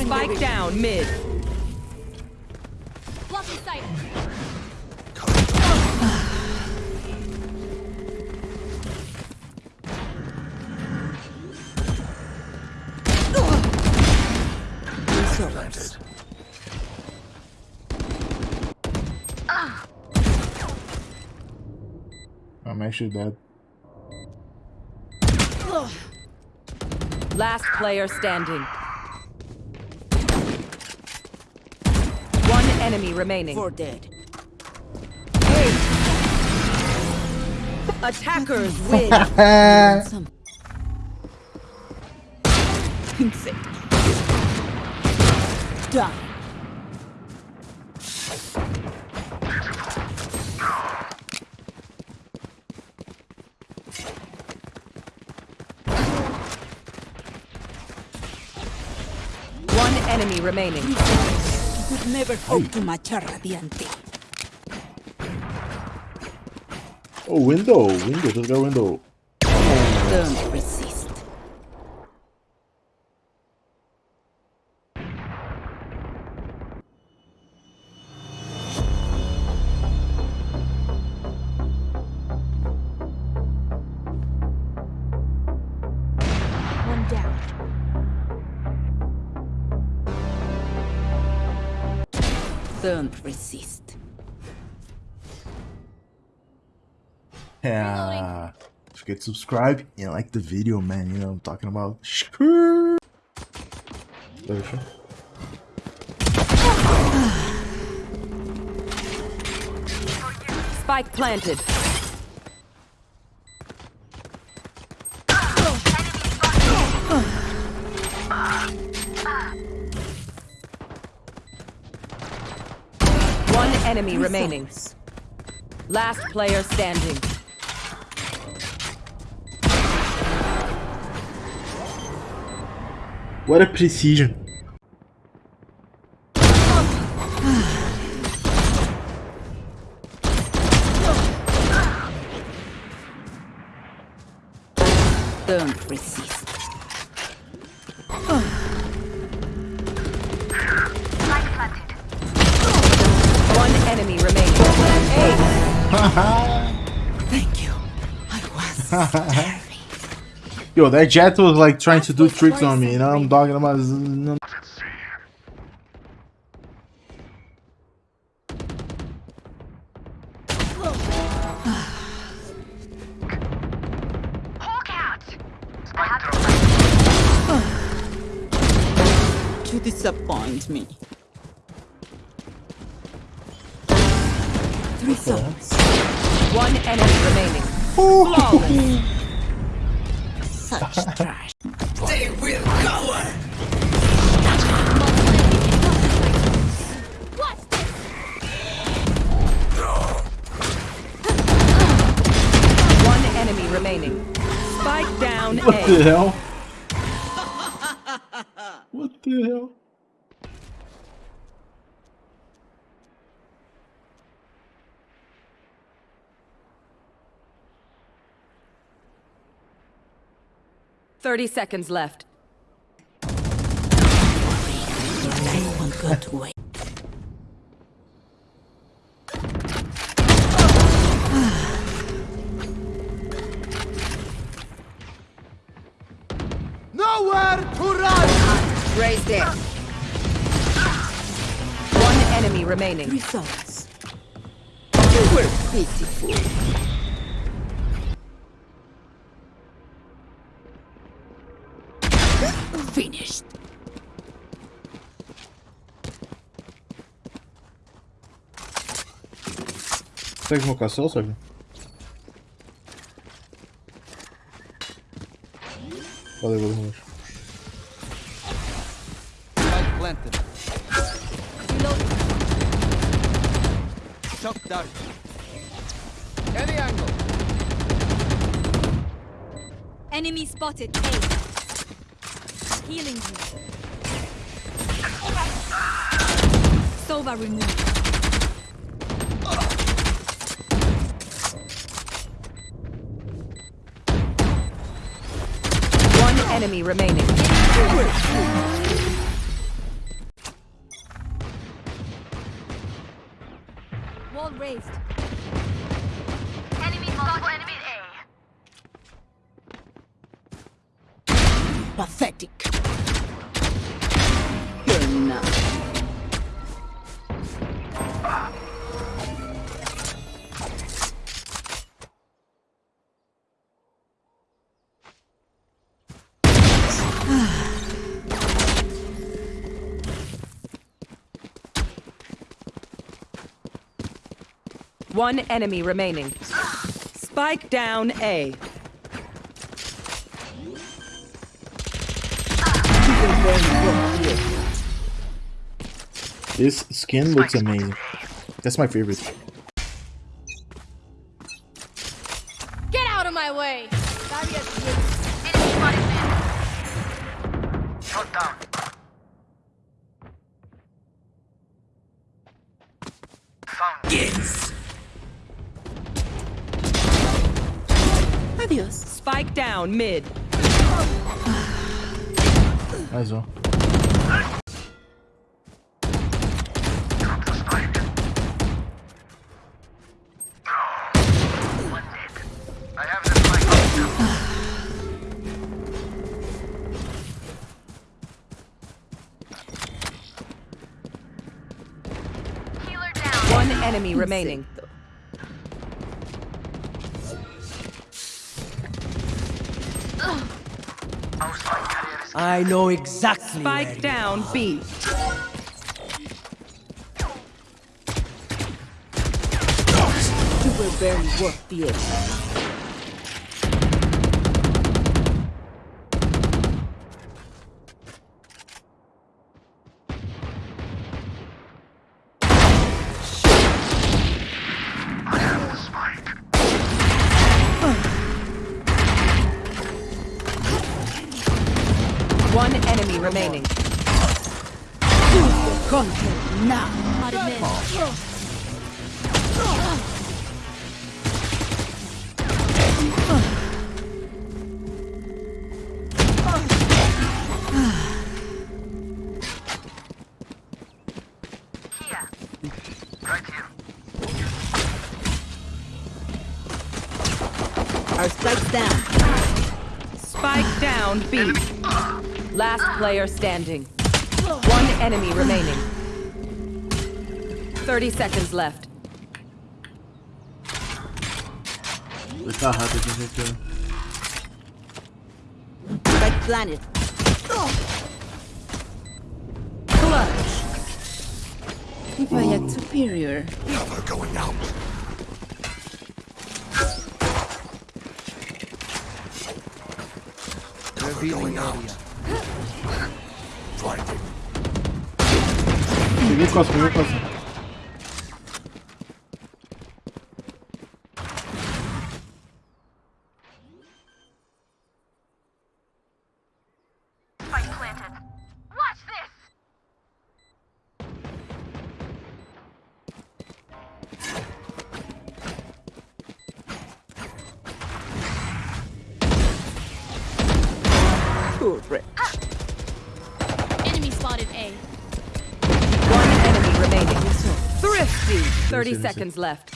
Spike down mid. Blocking sight. I'm actually dead. Last player standing. One enemy remaining. For dead. Attackers win. Some. Done. One enemy remaining. Could never hope to match a Radiante. Oh, window. Window. Just got window. Don't Don't resist. Yeah. Don't forget to subscribe and like the video, man. You know what I'm talking about. Screw. There, sure. Spike planted. One enemy remaining. Last player standing. What a precision. Thank you. I was very. Yo, that Jett was like trying to do tricks on me. You know what I'm talking about? Z- You disappoint me. Three one enemy remaining. Flawless. Such trash. What's this? One enemy remaining. Spike down What the hell? What the hell? Thirty seconds left. I won't go to waste. Raise there. One enemy remaining. Three souls. You were pitiful. Finished. Segue invocação, Sérgio? Valeu, valeu, valeu. Planted. Shock dart. Any angle. Enemy spotted. A. Healing you. Sova removed. One enemy remaining. Wall raised. Enemy A. Pathetic. One enemy remaining. Spike down A. This skin looks amazing. That's my favorite. Get out of my way! Adios. Spike down mid. Might as well. One enemy remaining. I know exactly. Spike down B. You were barely worth the effort. One enemy remaining. Content now. Not admit. Our spikes down. Spike down B. Last player standing. One enemy remaining. 30 seconds left. Look how hard they can hit you. Planet. Clutch. If I had superior. Revealing area. Peguei costa, peguei costa. Correct. Ah. Enemy spotted A. One enemy remaining. Thrifty. 30 Easy, easy. seconds left.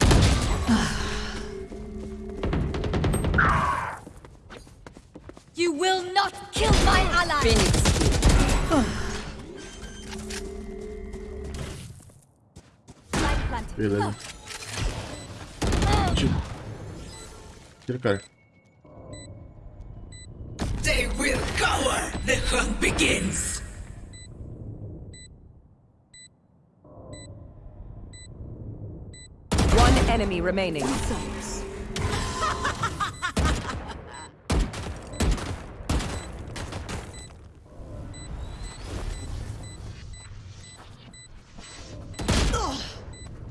You will not kill my ally! Phoenix. Spike planted. Beleza. Tira. Tira o cara. Hunt begins. One enemy remaining.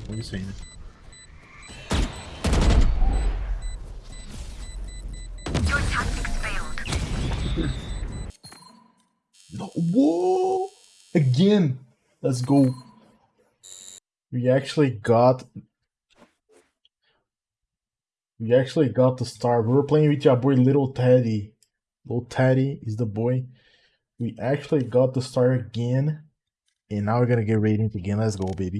What are you saying? Again! Let's go. We actually got... We actually got the star. We were playing with your boy Little Teddy. Little Teddy is the boy. We actually got the star again. And now we're gonna get ratings again. Let's go, baby.